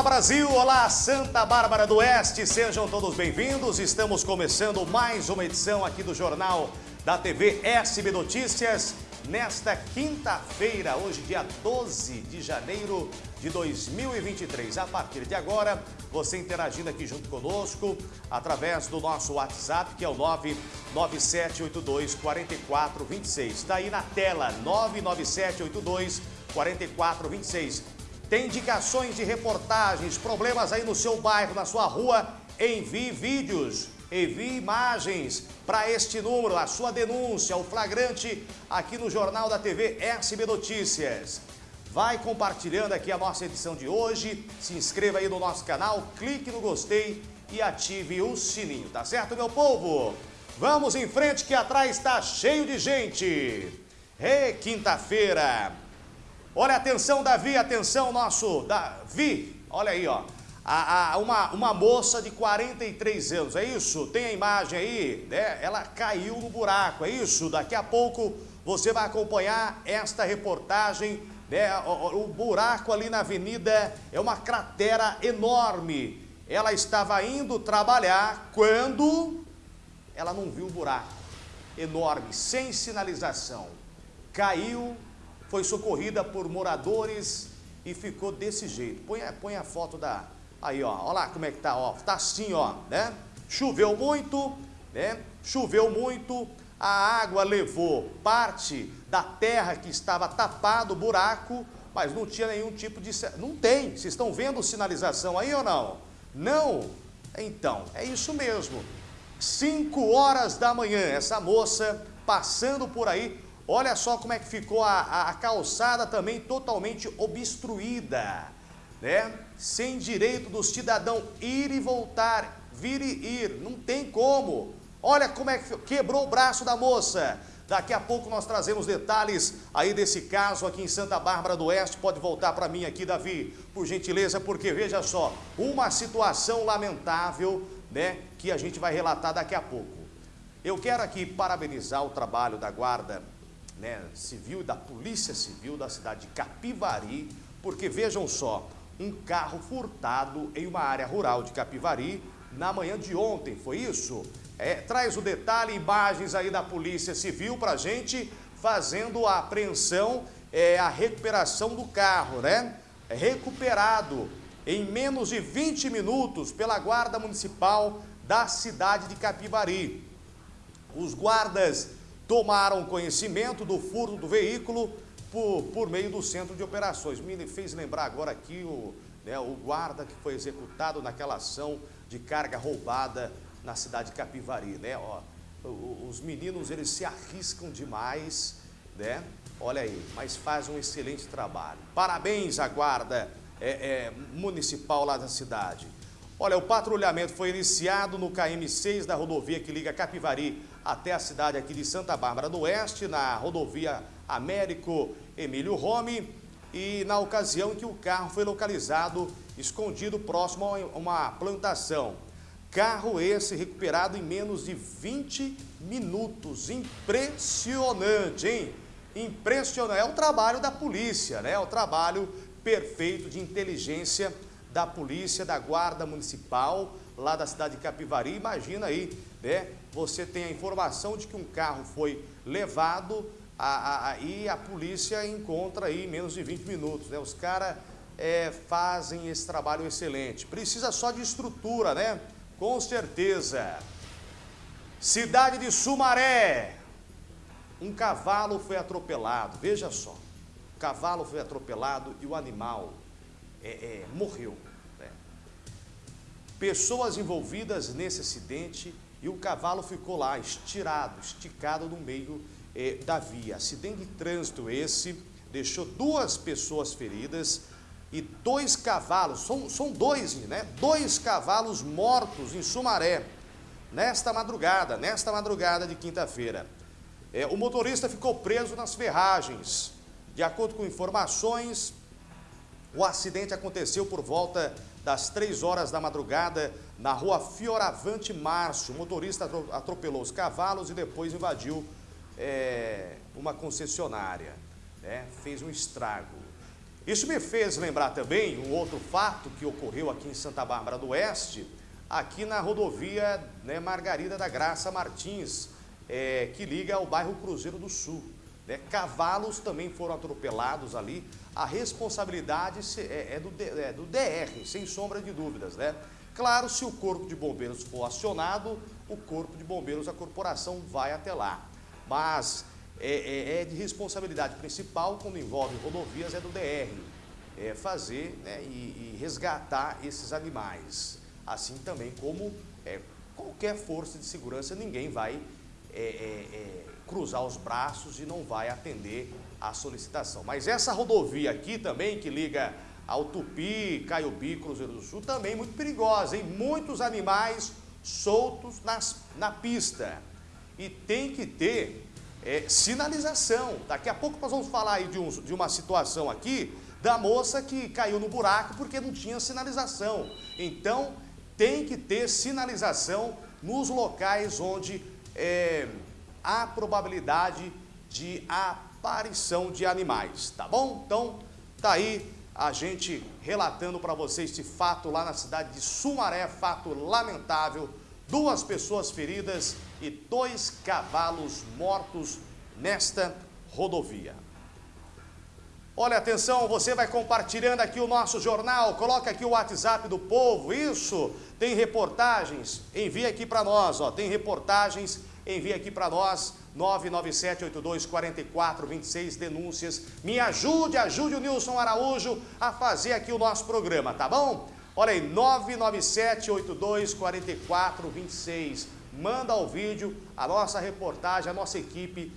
Olá Brasil, olá Santa Bárbara do Oeste, sejam todos bem-vindos. Estamos começando mais uma edição aqui do Jornal da TV SB Notícias nesta quinta-feira, hoje dia 12 de janeiro de 2023. A partir de agora, você interagindo aqui junto conosco através do nosso WhatsApp, que é o 99782 4426. Está aí na tela, 99782 4426. Tem indicações de reportagens, problemas aí no seu bairro, na sua rua, envie vídeos envie imagens para este número, a sua denúncia, o flagrante aqui no Jornal da TV SB Notícias. Vai compartilhando aqui a nossa edição de hoje, se inscreva aí no nosso canal, clique no gostei e ative o sininho, tá certo, meu povo? Vamos em frente que atrás está cheio de gente. É quinta-feira. Olha, atenção, Davi, atenção, nosso Davi. Olha aí, ó a, a, uma, uma moça de 43 anos, é isso? Tem a imagem aí, né? Ela caiu no buraco, é isso? Daqui a pouco você vai acompanhar esta reportagem, né? O, o buraco ali na avenida é uma cratera enorme. Ela estava indo trabalhar quando ela não viu o buraco enorme, sem sinalização. Caiu, foi socorrida por moradores e ficou desse jeito. Põe, põe a foto da, Aí, ó, olha lá como é que tá, ó. Tá assim, ó, né? Choveu muito, né? Choveu muito, a água levou parte da terra que estava tapado buraco, mas não tinha nenhum tipo de... Não tem. Vocês estão vendo sinalização aí ou não? Não? Então, é isso mesmo. 5 horas da manhã, essa moça passando por aí, olha só como é que ficou a, a, a calçada também totalmente obstruída né? sem direito do cidadão ir e voltar, vir e ir, não tem como. Olha como é que quebrou o braço da moça. Daqui a pouco nós trazemos detalhes aí desse caso aqui em Santa Bárbara do Oeste. Pode voltar para mim aqui, Davi, por gentileza, porque veja só, uma situação lamentável, né, que a gente vai relatar daqui a pouco. Eu quero aqui parabenizar o trabalho da Guarda né, Civil da Polícia Civil da cidade de Capivari, porque vejam só, um carro furtado em uma área rural de Capivari na manhã de ontem, foi isso? É, traz o detalhe, imagens aí da Polícia Civil para gente, fazendo a apreensão, é, a recuperação do carro, né? É recuperado em menos de 20 minutos pela Guarda Municipal da cidade de Capivari. Os guardas tomaram conhecimento do furto do veículo, por, por meio do centro de operações. Me fez lembrar agora aqui o, né, o guarda que foi executado naquela ação de carga roubada na cidade de Capivari, né? Ó, os meninos, eles se arriscam demais, né? Olha aí, mas faz um excelente trabalho. Parabéns à guarda é, é, municipal lá da cidade. Olha, o patrulhamento foi iniciado no KM6 da rodovia que liga Capivari até a cidade aqui de Santa Bárbara do Oeste, na rodovia Américo Emílio Rome, e na ocasião que o carro foi localizado escondido próximo a uma plantação. Carro esse recuperado em menos de 20 minutos. Impressionante, hein? Impressionante. É o trabalho da polícia, né? É o trabalho perfeito de inteligência da polícia, da guarda municipal, lá da cidade de Capivari. Imagina aí, né? Você tem a informação de que um carro foi levado a, a, e a polícia encontra aí menos de 20 minutos. Né? Os caras é, fazem esse trabalho excelente. Precisa só de estrutura, né? Com certeza. Cidade de Sumaré. Um cavalo foi atropelado. Veja só. O cavalo foi atropelado e o animal é, é, morreu. Né? Pessoas envolvidas nesse acidente e o cavalo ficou lá, estirado, esticado no meio eh, da via. Acidente de trânsito esse, deixou duas pessoas feridas e dois cavalos, são, são dois, né? Dois cavalos mortos em Sumaré, nesta madrugada, nesta madrugada de quinta-feira. É, o motorista ficou preso nas ferragens. De acordo com informações, o acidente aconteceu por volta das três horas da madrugada na rua Fioravante Márcio. O motorista atropelou os cavalos e depois invadiu é, uma concessionária, né? fez um estrago. Isso me fez lembrar também um outro fato que ocorreu aqui em Santa Bárbara do Oeste, aqui na rodovia né, Margarida da Graça Martins, é, que liga ao bairro Cruzeiro do Sul. Né? Cavalos também foram atropelados ali. A responsabilidade é, é, do, é, do, DR, sem sombra de dúvidas. Né? Claro, se o Corpo de Bombeiros for acionado, o Corpo de Bombeiros, a corporação vai até lá. Mas é, é, é de responsabilidade principal, quando envolve rodovias, é do DR. É fazer né, e, e, resgatar esses animais. Assim também como é, qualquer força de segurança, ninguém vai é, cruzar os braços e não vai atender a solicitação. Mas essa rodovia aqui também, que liga ao Tupi, Caiobi, Cruzeiro do Sul, também muito perigosa, hein? Muitos animais soltos nas, na pista. E tem que ter é, sinalização. Daqui a pouco nós vamos falar aí de, um, de uma situação aqui da moça que caiu no buraco porque não tinha sinalização. Então, tem que ter sinalização nos locais onde é, há probabilidade de aparição de animais, tá bom? Então, tá aí a gente relatando para vocês esse fato lá na cidade de Sumaré, fato lamentável, duas pessoas feridas e dois cavalos mortos nesta rodovia. Olha, atenção, você vai compartilhando aqui o nosso jornal, coloca aqui o WhatsApp do povo, isso, tem reportagens, envia aqui para nós, ó, tem reportagens, envia aqui para nós, 997824426 denúncias. Me ajude, ajude o Nilson Araújo a fazer aqui o nosso programa, tá bom? Olha aí, 997824426. Manda o vídeo, a nossa reportagem, a nossa equipe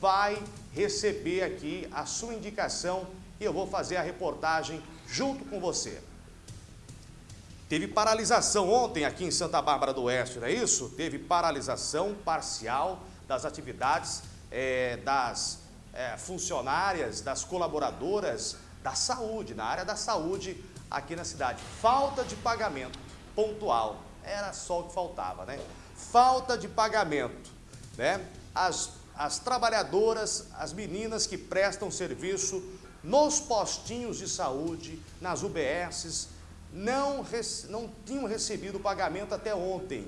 vai receber aqui a sua indicação e eu vou fazer a reportagem junto com você. Teve paralisação ontem aqui em Santa Bárbara do Oeste, não é isso? Teve paralisação parcial das atividades é, das é, funcionárias, das colaboradoras da saúde, na área da saúde aqui na cidade. Falta de pagamento pontual, era só o que faltava, né? Falta de pagamento, né? As, as trabalhadoras, as meninas que prestam serviço nos postinhos de saúde, nas UBSs, não, não tinham recebido o pagamento até ontem.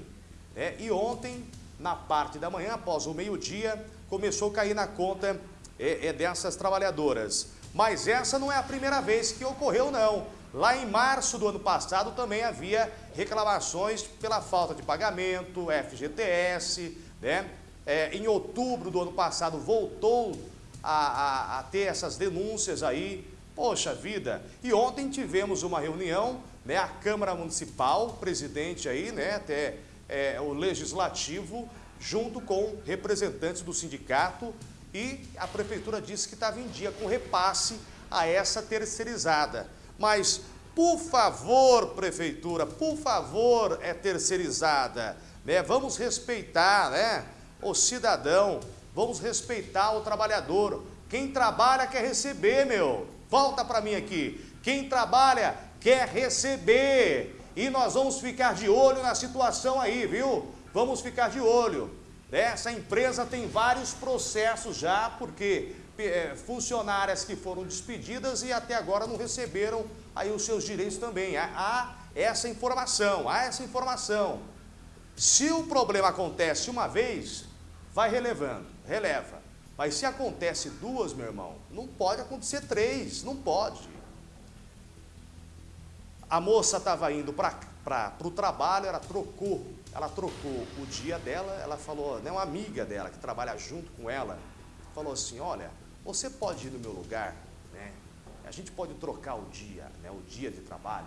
Né? E ontem na parte da manhã, após o meio-dia, começou a cair na conta é, é, dessas trabalhadoras. Mas essa não é a primeira vez que ocorreu, não. Lá em março do ano passado também havia reclamações pela falta de pagamento, FGTS, né? É, em outubro do ano passado voltou a, a, a, ter essas denúncias aí. Poxa vida! E ontem tivemos uma reunião, né? A Câmara Municipal, presidente aí, né? Até é, o legislativo, junto com representantes do sindicato e a prefeitura disse que estava em dia com repasse a essa terceirizada. Mas, por favor, prefeitura, por favor, é terceirizada, né? Vamos respeitar, né? O cidadão, vamos respeitar o trabalhador. Quem trabalha quer receber, meu. Volta para mim aqui. Quem trabalha quer receber. E nós vamos ficar de olho na situação aí, viu? Vamos ficar de olho. Essa empresa tem vários processos já, porque é, funcionárias que foram despedidas e até agora não receberam aí os seus direitos também. Há essa informação, há essa informação. Se o problema acontece uma vez, vai relevando, releva. Mas se acontece duas, meu irmão, não pode acontecer três, não pode. A moça estava indo para o trabalho, ela trocou, ela trocou o dia dela, ela falou, né, uma amiga dela que trabalha junto com ela, falou assim, olha, você pode ir no meu lugar, né? A gente pode trocar o dia, né, o dia de trabalho.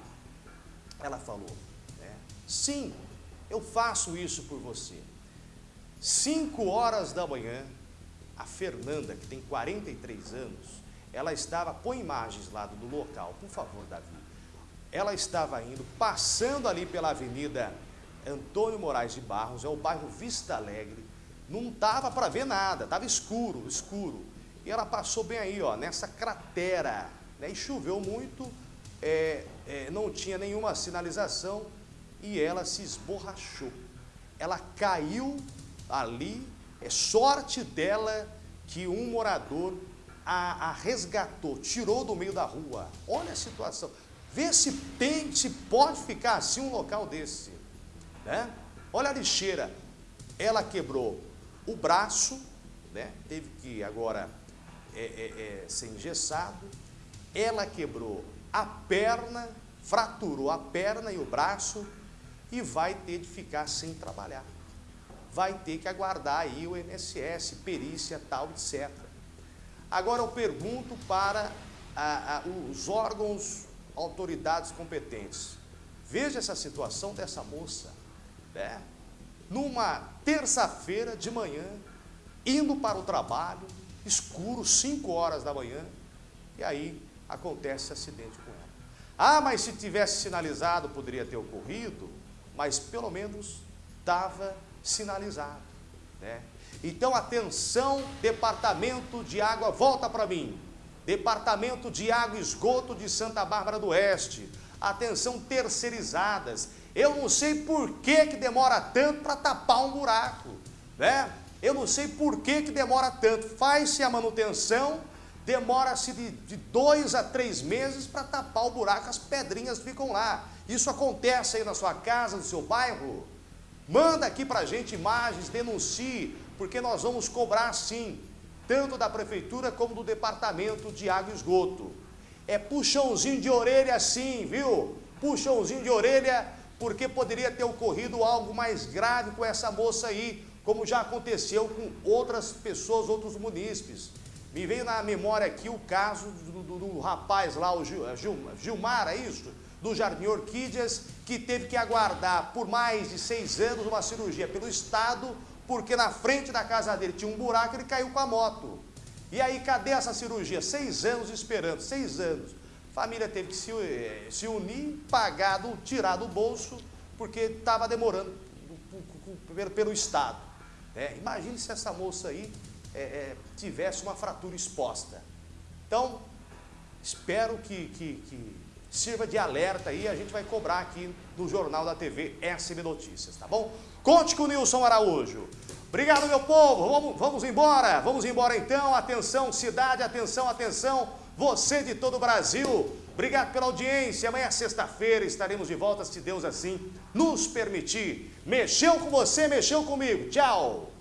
Ela falou, né, sim, eu faço isso por você. Cinco horas da manhã, a Fernanda, que tem 43 anos, ela estava, põe imagens lá do local, por favor, Davi ela estava indo, passando ali pela avenida Antônio Moraes de Barros, é o bairro Vista Alegre, não estava para ver nada, estava escuro, escuro. E ela passou bem aí, ó, nessa cratera, né? e choveu muito, é, é, não tinha nenhuma sinalização e ela se esborrachou. Ela caiu ali, é sorte dela que um morador a, a resgatou, tirou do meio da rua. Olha a situação. Vê se tem, se pode ficar assim um local desse. Né? Olha a lixeira. Ela quebrou o braço, né? teve que agora é, é, é, ser engessado. Ela quebrou a perna, fraturou a perna e o braço e vai ter de ficar sem trabalhar. Vai ter que aguardar aí o INSS, perícia, tal, etc. Agora eu pergunto para a, a, os órgãos, autoridades competentes. Veja essa situação dessa moça, né? Numa terça-feira de manhã, indo para o trabalho, escuro, 5 horas da manhã, e aí acontece acidente com ela. Ah, mas se tivesse sinalizado, poderia ter ocorrido, mas pelo menos estava sinalizado, né? Então, atenção, Departamento de Água, volta para mim. Departamento de Água e Esgoto de Santa Bárbara do Oeste. Atenção, terceirizadas. Eu não sei por que, que demora tanto para tapar um buraco, né? Eu não sei por que, que demora tanto. Faz-se a manutenção, demora-se de, de dois a três meses para tapar o buraco, as pedrinhas ficam lá. Isso acontece aí na sua casa, no seu bairro? Manda aqui para a gente imagens, denuncie, porque nós vamos cobrar sim, tanto da prefeitura como do departamento de água e esgoto. É puxãozinho de orelha sim, viu? Puxãozinho de orelha, porque poderia ter ocorrido algo mais grave com essa moça aí, como já aconteceu com outras pessoas, outros munícipes. Me veio na memória aqui o caso do, do, do rapaz lá, o Gil, é Gil, Gilmar, é isso? Do Jardim Orquídeas, que teve que aguardar por mais de seis anos uma cirurgia pelo Estado, porque na frente da casa dele tinha um buraco e ele caiu com a moto. E aí, cadê essa cirurgia? Seis anos esperando, seis anos. Família teve que se, eh, se unir, pagar, tirar do bolso, porque estava demorando pelo, pelo Estado. É, imagine se essa moça aí é, é, tivesse uma fratura exposta. Então, espero que, que, que sirva de alerta aí, a gente vai cobrar aqui no Jornal da TV SB Notícias, tá bom? Conte com o Nilson Araújo. Obrigado, meu povo. Vamos, vamos embora. Vamos embora então. Atenção, cidade, atenção, atenção. Você de todo o Brasil. Obrigado pela audiência. Amanhã, sexta-feira, estaremos de volta, se Deus assim nos permitir. Mexeu com você, mexeu comigo. Tchau.